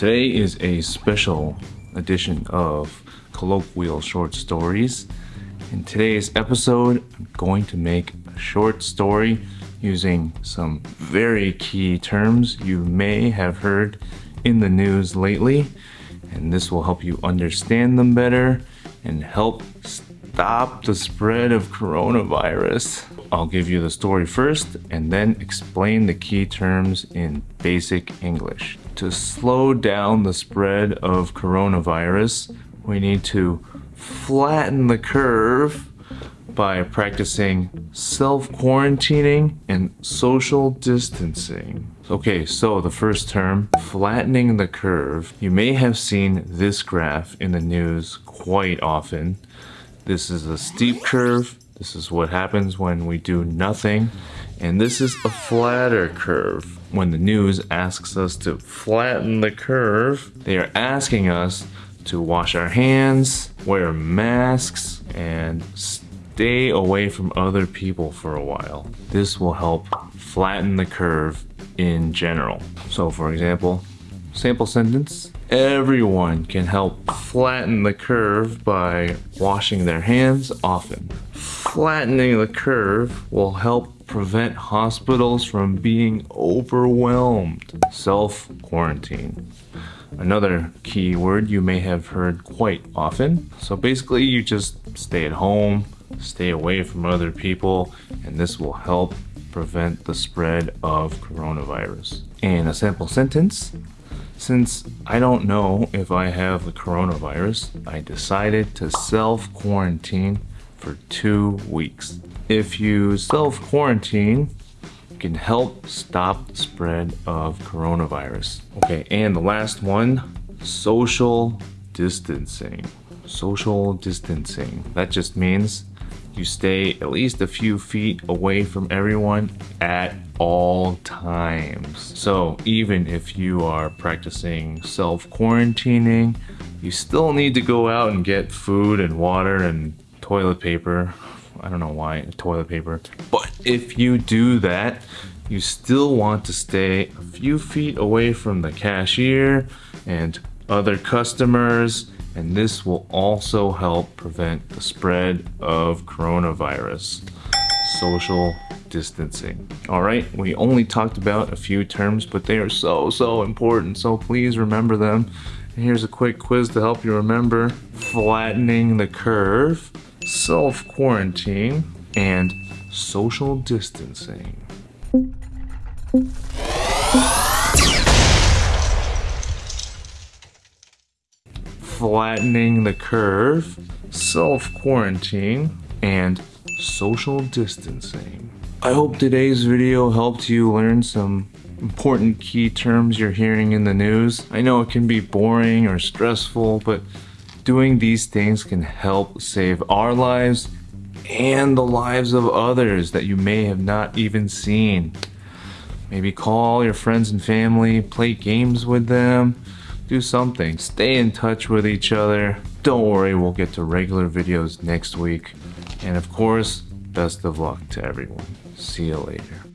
Today is a special edition of Colloquial Short Stories. In today's episode, I'm going to make a short story using some very key terms you may have heard in the news lately, and this will help you understand them better and help stop the spread of coronavirus. I'll give you the story first and then explain the key terms in basic English. To slow down the spread of coronavirus, we need to flatten the curve by practicing self-quarantining and social distancing. Okay, so the first term, flattening the curve. You may have seen this graph in the news quite often. This is a steep curve this is what happens when we do nothing. And this is a flatter curve. When the news asks us to flatten the curve, they are asking us to wash our hands, wear masks, and stay away from other people for a while. This will help flatten the curve in general. So for example, sample sentence, everyone can help flatten the curve by washing their hands often flattening the curve will help prevent hospitals from being overwhelmed. Self-quarantine. Another key word you may have heard quite often. So basically you just stay at home, stay away from other people, and this will help prevent the spread of coronavirus. In a sample sentence, since I don't know if I have the coronavirus, I decided to self-quarantine for two weeks. If you self-quarantine, can help stop the spread of coronavirus. Okay, and the last one, social distancing. Social distancing. That just means you stay at least a few feet away from everyone at all times. So even if you are practicing self-quarantining, you still need to go out and get food and water and toilet paper. I don't know why, toilet paper. But if you do that, you still want to stay a few feet away from the cashier and other customers and this will also help prevent the spread of coronavirus. Social distancing. All right, we only talked about a few terms, but they are so, so important, so please remember them. And here's a quick quiz to help you remember. Flattening the curve self-quarantine, and social distancing. Flattening the curve, self-quarantine, and social distancing. I hope today's video helped you learn some important key terms you're hearing in the news. I know it can be boring or stressful, but Doing these things can help save our lives and the lives of others that you may have not even seen. Maybe call your friends and family, play games with them, do something. Stay in touch with each other. Don't worry, we'll get to regular videos next week. And of course, best of luck to everyone. See you later.